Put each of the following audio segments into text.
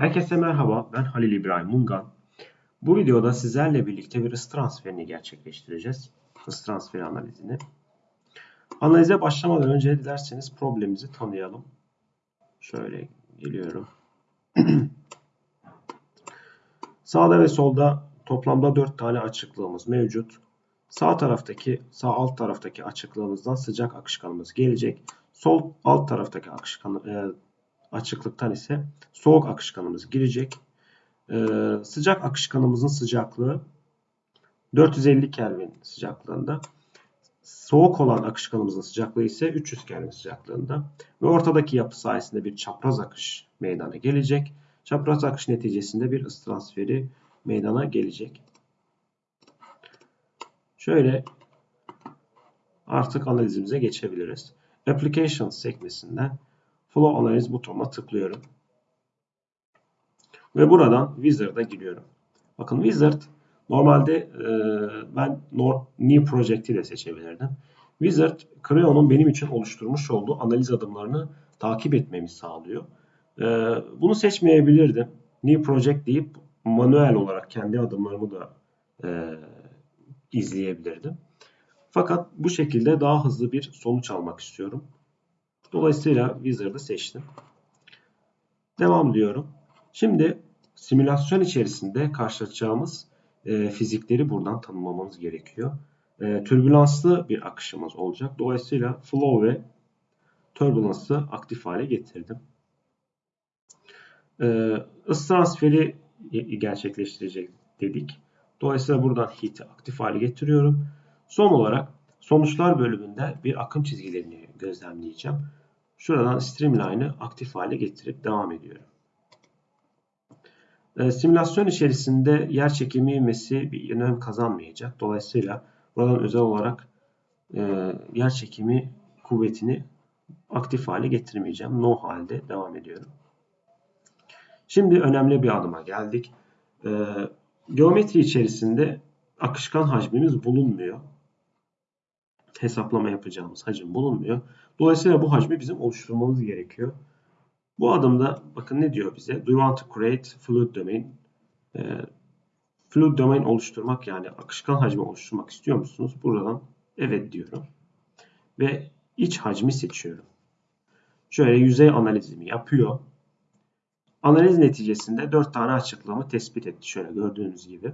Herkese merhaba, ben Halil İbrahim Mungan. Bu videoda sizlerle birlikte bir ısı transferini gerçekleştireceğiz. Isı transferi analizini. Analize başlamadan önce dilerseniz problemimizi tanıyalım. Şöyle geliyorum. Sağda ve solda toplamda 4 tane açıklığımız mevcut. Sağ taraftaki, sağ alt taraftaki açıklığımızdan sıcak akışkanımız gelecek. Sol alt taraftaki akışkan, e, açıklıktan ise soğuk akışkanımız girecek. Ee, sıcak akışkanımızın sıcaklığı 450 Kelvin sıcaklığında. Soğuk olan akışkanımızın sıcaklığı ise 300 Kelvin sıcaklığında. Ve ortadaki yapı sayesinde bir çapraz akış meydana gelecek. Çapraz akış neticesinde bir ısı transferi meydana gelecek. Şöyle artık analizimize geçebiliriz. Applications sekmesinden Flow Analiz butonuna tıklıyorum. Ve buradan Wizard'a giriyorum. Bakın Wizard normalde e, ben New Project'i de seçebilirdim. Wizard Creo'nun benim için oluşturmuş olduğu analiz adımlarını takip etmemi sağlıyor. E, bunu seçmeyebilirdim. New Project deyip manuel olarak kendi adımlarımı da e, izleyebilirdim. Fakat bu şekilde daha hızlı bir sonuç almak istiyorum. Dolayısıyla Wizard'ı seçtim. Devam diyorum. Şimdi simülasyon içerisinde karşılaşacağımız e, fizikleri buradan tanımlamamız gerekiyor. E, türbülanslı bir akışımız olacak. Dolayısıyla flow ve turbulence'ı aktif hale getirdim. E, ısı transferi gerçekleştirecek dedik. Dolayısıyla buradan heat'i aktif hale getiriyorum. Son olarak sonuçlar bölümünde bir akım çizgilerini gözlemleyeceğim. Şuradan Streamline'ı aktif hale getirip devam ediyorum. E, simülasyon içerisinde yer çekimi ivmesi bir önem kazanmayacak. Dolayısıyla buradan özel olarak e, yer çekimi kuvvetini aktif hale getirmeyeceğim. No halde devam ediyorum. Şimdi önemli bir adıma geldik. E, geometri içerisinde akışkan hacmimiz bulunmuyor hesaplama yapacağımız hacim bulunmuyor. Dolayısıyla bu hacmi bizim oluşturmamız gerekiyor. Bu adımda bakın ne diyor bize? Do you want to create fluid domain? E, fluid domain oluşturmak yani akışkan hacmi oluşturmak istiyor musunuz? Buradan evet diyorum. Ve iç hacmi seçiyorum. Şöyle yüzey analizimi yapıyor. Analiz neticesinde 4 tane açıklığımı tespit etti. Şöyle gördüğünüz gibi.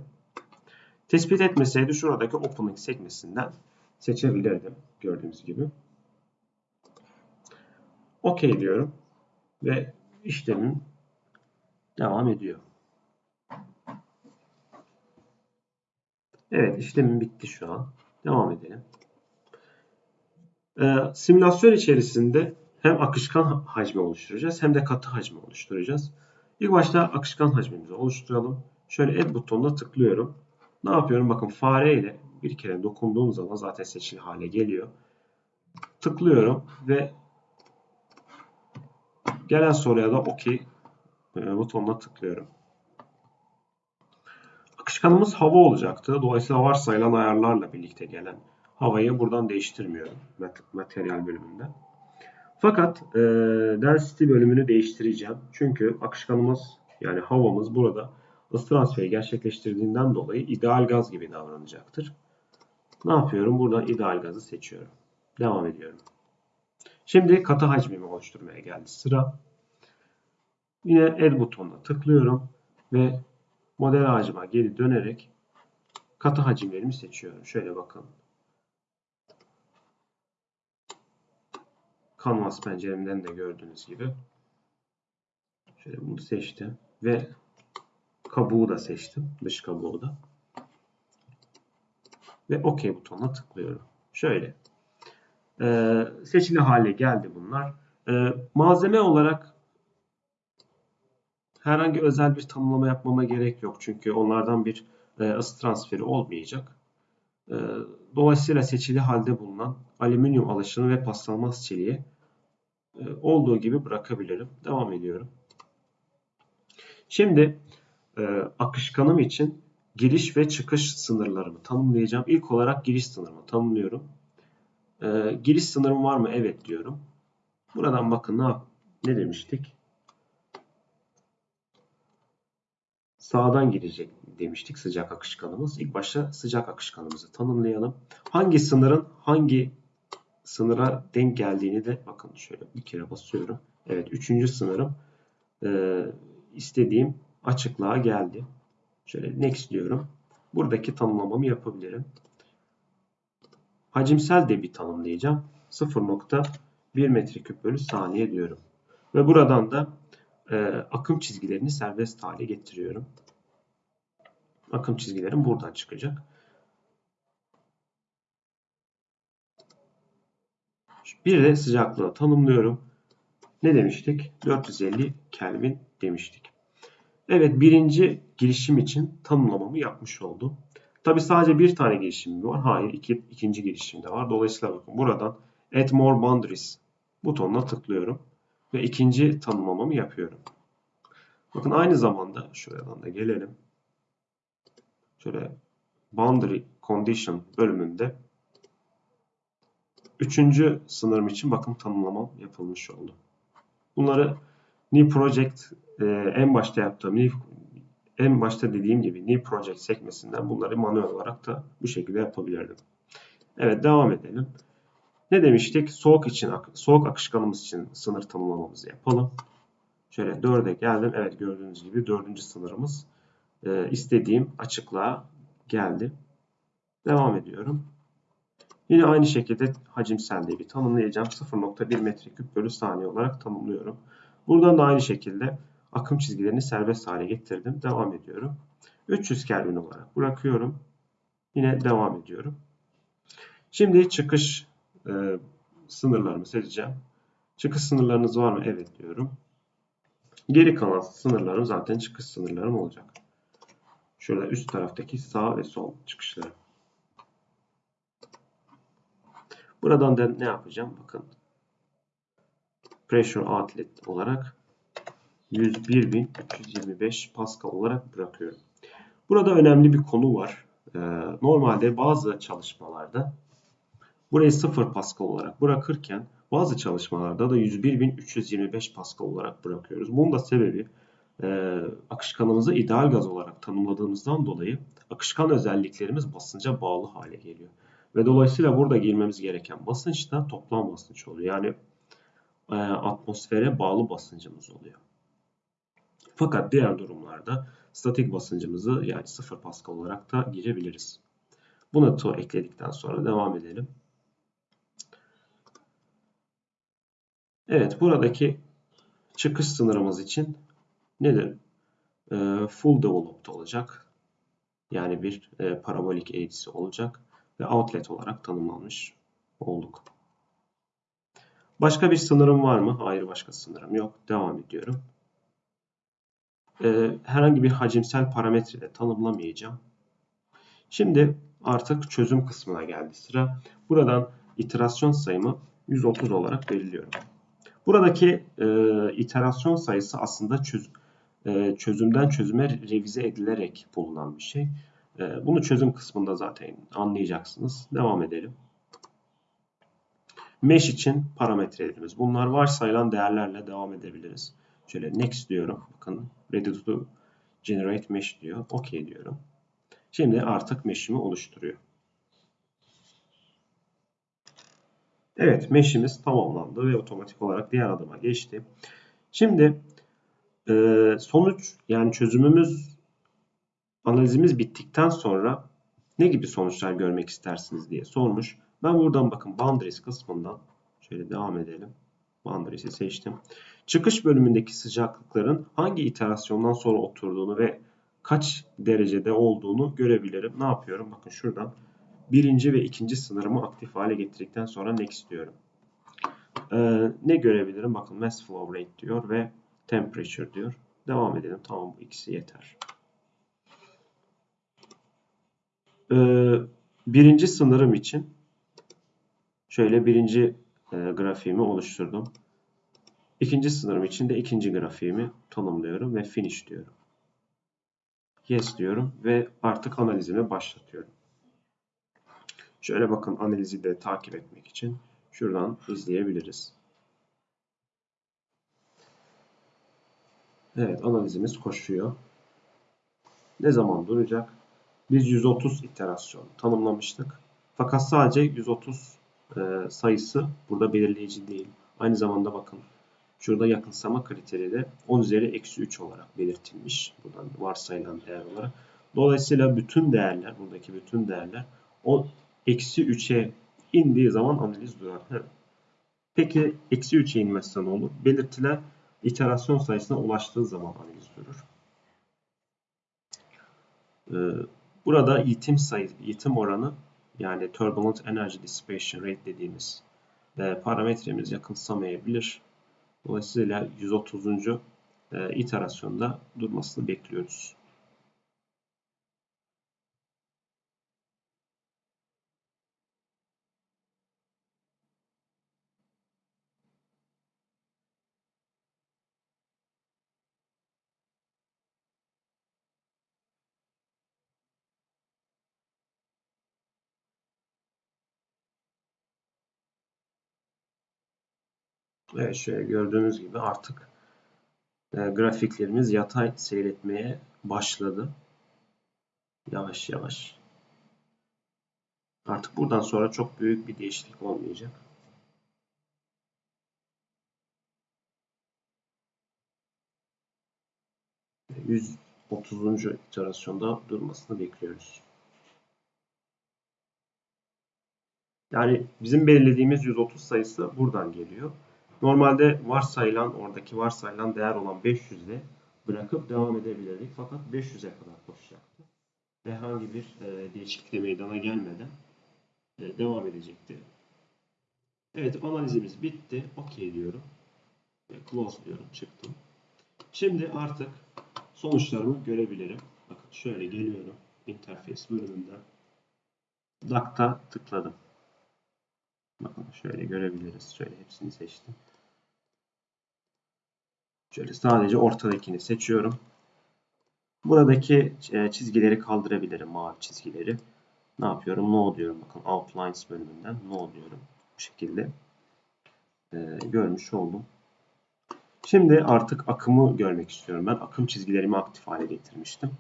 Tespit etmeseydi şuradaki opening sekmesinden seçebilirdim gördüğünüz gibi. OK diyorum ve işlemim devam ediyor. Evet işlemim bitti şu an. Devam edelim. Ee, simülasyon içerisinde hem akışkan hacmi oluşturacağız hem de katı hacmi oluşturacağız. İlk başta akışkan hacmimizi oluşturalım. Şöyle Add butonuna tıklıyorum. Ne yapıyorum? Bakın fare ile bir kere dokunduğum zaman zaten seçili hale geliyor. Tıklıyorum ve gelen soruya da OK e, butonuna tıklıyorum. Akışkanımız hava olacaktı. Dolayısıyla varsayılan ayarlarla birlikte gelen havayı buradan değiştirmiyorum materyal bölümünde. Fakat e, density bölümünü değiştireceğim. Çünkü akışkanımız yani havamız burada ısı transferi gerçekleştirdiğinden dolayı ideal gaz gibi davranacaktır. Ne yapıyorum? Buradan ideal gazı seçiyorum. Devam ediyorum. Şimdi katı hacmimi oluşturmaya geldi sıra. Yine el butonuna tıklıyorum ve model ağacıma geri dönerek katı hacimlerimi seçiyorum. Şöyle bakın. Canvas penceremden de gördüğünüz gibi. Şöyle bunu seçtim ve kabuğu da seçtim. Dış kabuğu da ve OK butonuna tıklıyorum. Şöyle. Ee, seçili hale geldi bunlar. Ee, malzeme olarak herhangi özel bir tanımlama yapmama gerek yok. Çünkü onlardan bir e, ısı transferi olmayacak. E, dolayısıyla seçili halde bulunan alüminyum alaşını ve paslanmaz çeliği e, olduğu gibi bırakabilirim. Devam ediyorum. Şimdi e, akışkanım için giriş ve çıkış sınırlarımı tanımlayacağım. İlk olarak giriş sınırımı tanımlıyorum. Ee, giriş sınırım var mı? Evet diyorum. Buradan bakın ne, ne demiştik? sağdan girecek demiştik sıcak akışkanımız. İlk başta sıcak akışkanımızı tanımlayalım. Hangi sınırın hangi sınıra denk geldiğini de bakın şöyle bir kere basıyorum. Evet üçüncü sınırım e, istediğim açıklığa geldi. Şöyle next diyorum. Buradaki tanımlamamı yapabilirim. Hacimsel de bir tanımlayacağım. 0.1 metreküp bölü saniye diyorum. Ve buradan da e, akım çizgilerini serbest hale getiriyorum. Akım çizgilerim buradan çıkacak. Bir de sıcaklığı tanımlıyorum. Ne demiştik? 450 Kelvin demiştik. Evet birinci girişim için tanımlamamı yapmış oldum. Tabi sadece bir tane girişim var. Hayır iki, ikinci girişim de var. Dolayısıyla bakın buradan Add More Boundaries butonuna tıklıyorum. Ve ikinci tanımlamamı yapıyorum. Bakın aynı zamanda şuradan da gelelim. Şöyle Boundary Condition bölümünde üçüncü sınırım için bakın tanımlamam yapılmış oldu. Bunları New Project e, en başta yaptığım New, en başta dediğim gibi New Project sekmesinden bunları manuel olarak da bu şekilde yapabilirdim. Evet devam edelim. Ne demiştik? Soğuk için soğuk akışkanımız için sınır tanımlamamızı yapalım. Şöyle 4'e geldim. Evet gördüğünüz gibi dördüncü sınırımız e, istediğim açıklığa geldi. Devam ediyorum. Yine aynı şekilde hacimsel de bir tanımlayacağım. 0.1 metreküp bölü saniye olarak tanımlıyorum. Buradan da aynı şekilde akım çizgilerini serbest hale getirdim. Devam ediyorum. 300 Kelvin olarak bırakıyorum. Yine devam ediyorum. Şimdi çıkış e, sınırlarımı seçeceğim. Çıkış sınırlarınız var mı? Evet diyorum. Geri kalan sınırlarım zaten çıkış sınırlarım olacak. Şurada üst taraftaki sağ ve sol çıkışları. Buradan da ne yapacağım? Bakın. Pressure outlet olarak 101.325 Pascal olarak bırakıyorum. Burada önemli bir konu var. Ee, normalde bazı çalışmalarda burayı 0 Pascal olarak bırakırken bazı çalışmalarda da 101.325 Pascal olarak bırakıyoruz. Bunun da sebebi e, akışkanımızı ideal gaz olarak tanımladığımızdan dolayı akışkan özelliklerimiz basınca bağlı hale geliyor. Ve dolayısıyla burada girmemiz gereken basınç da toplam basınç oluyor. Yani e, atmosfere bağlı basıncımız oluyor. Fakat diğer durumlarda statik basıncımızı yani 0 Pascal olarak da girebiliriz. Bunu to ekledikten sonra devam edelim. Evet buradaki çıkış sınırımız için nedir? E, full developed olacak. Yani bir e, parabolik eğrisi olacak ve outlet olarak tanımlanmış olduk. Başka bir sınırım var mı? Hayır başka sınırım yok. Devam ediyorum. Ee, herhangi bir hacimsel parametre de tanımlamayacağım. Şimdi artık çözüm kısmına geldi sıra. Buradan iterasyon sayımı 130 olarak belirliyorum. Buradaki e, iterasyon sayısı aslında çöz, e, çözümden çözüme revize edilerek bulunan bir şey. E, bunu çözüm kısmında zaten anlayacaksınız. Devam edelim. Mesh için parametrelerimiz. Bunlar varsayılan değerlerle devam edebiliriz. Şöyle next diyorum. Bakın ready to generate mesh diyor. OK diyorum. Şimdi artık mesh'imi oluşturuyor. Evet mesh'imiz tamamlandı ve otomatik olarak diğer adıma geçti. Şimdi e, sonuç yani çözümümüz analizimiz bittikten sonra ne gibi sonuçlar görmek istersiniz diye sormuş. Ben buradan bakın boundaries kısmından şöyle devam edelim. Boundaries'i seçtim. Çıkış bölümündeki sıcaklıkların hangi iterasyondan sonra oturduğunu ve kaç derecede olduğunu görebilirim. Ne yapıyorum? Bakın şuradan birinci ve ikinci sınırımı aktif hale getirdikten sonra next diyorum. Ee, ne görebilirim? Bakın mass flow rate diyor ve temperature diyor. Devam edelim. Tamam bu ikisi yeter. Ee, birinci sınırım için şöyle birinci e, grafiğimi oluşturdum. İkinci sınırım için de ikinci grafiğimi tanımlıyorum ve finish diyorum. Yes diyorum ve artık analizimi başlatıyorum. Şöyle bakın analizi de takip etmek için şuradan izleyebiliriz. Evet analizimiz koşuyor. ne zaman duracak? Biz 130 iterasyon tanımlamıştık. Fakat sadece 130 e, sayısı burada belirleyici değil. Aynı zamanda bakın şurada yakınsama kriteri de 10 üzeri eksi 3 olarak belirtilmiş. Buradan varsayılan değer olarak. Dolayısıyla bütün değerler, buradaki bütün değerler o eksi 3'e indiği zaman analiz durar. Peki eksi 3'e inmezse ne olur? Belirtilen iterasyon sayısına ulaştığı zaman analiz durur. Ee, burada yitim sayı, yitim oranı yani turbulent energy dissipation rate dediğimiz e, parametremiz yakınsamayabilir. Dolayısıyla 130. E, iterasyonda durmasını bekliyoruz. Evet şöyle gördüğünüz gibi artık e, grafiklerimiz yatay seyretmeye başladı. Yavaş yavaş. Artık buradan sonra çok büyük bir değişiklik olmayacak. %30. iterasyonda durmasını bekliyoruz. Yani bizim belirlediğimiz 130 sayısı buradan geliyor. Normalde varsayılan oradaki varsayılan değer olan 500'de bırakıp devam edebilirdik. Fakat 500'e kadar koşacaktı. Herhangi bir e, değişiklik de meydana gelmeden e, devam edecekti. Evet analizimiz bitti. OK diyorum. Ve close diyorum. Çıktım. Şimdi artık sonuçlarımı görebilirim. Bakın şöyle geliyorum. Interface bölümünden. DAC'ta tıkladım. Bakın şöyle görebiliriz. Şöyle hepsini seçtim. Şöyle sadece ortadakini seçiyorum. Buradaki e, çizgileri kaldırabilirim. Mavi çizgileri. Ne yapıyorum? No diyorum. Bakın Outlines bölümünden No diyorum. Bu şekilde e, görmüş oldum. Şimdi artık akımı görmek istiyorum. Ben akım çizgilerimi aktif hale getirmiştim.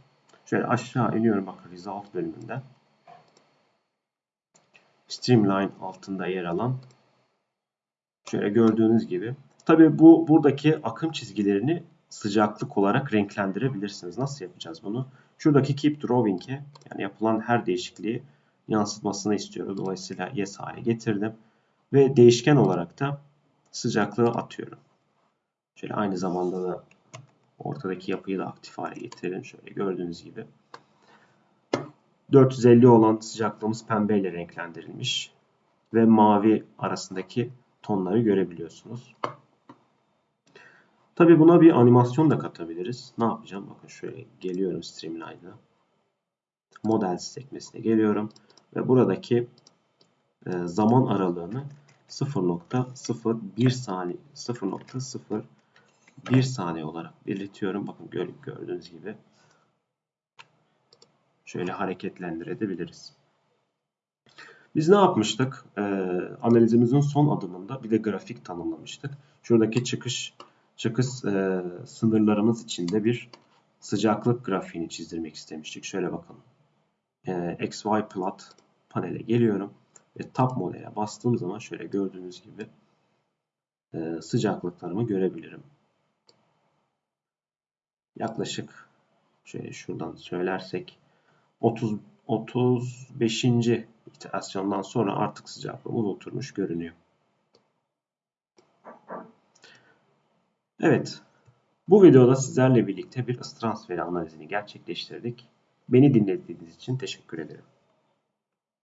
Şöyle aşağı iniyorum. Bakın Result bölümünden. Streamline altında yer alan şöyle gördüğünüz gibi. Tabii bu buradaki akım çizgilerini sıcaklık olarak renklendirebilirsiniz. Nasıl yapacağız bunu? Şuradaki Keep Drawing'e yani yapılan her değişikliği yansıtmasını istiyoruz. Dolayısıyla Yes hale getirdim. Ve değişken olarak da sıcaklığı atıyorum. Şöyle aynı zamanda da ortadaki yapıyı da aktif hale getirelim. Şöyle gördüğünüz gibi. 450 olan sıcaklığımız pembeyle renklendirilmiş ve mavi arasındaki tonları görebiliyorsunuz. Tabi buna bir animasyon da katabiliriz. Ne yapacağım? Bakın şöyle geliyorum Streamline'a. Model sekmesine geliyorum ve buradaki e, zaman aralığını 0.01 saniye 0.01 saniye olarak belirtiyorum. Bakın gördüğünüz gibi şöyle hareketlendirebiliriz. Biz ne yapmıştık? Ee, analizimizin son adımında bir de grafik tanımlamıştık. Şuradaki çıkış çıkış e, sınırlarımız içinde bir sıcaklık grafiğini çizdirmek istemiştik. Şöyle bakalım. Ee, XY plot panele geliyorum ve tab modele bastığım zaman şöyle gördüğünüz gibi e, sıcaklıklarımı görebilirim. Yaklaşık şöyle şuradan söylersek 30 35. iterasyondan sonra artık sıcaklığımız oturmuş görünüyor. Evet. Bu videoda sizlerle birlikte bir ısı transferi analizini gerçekleştirdik. Beni dinlediğiniz için teşekkür ederim.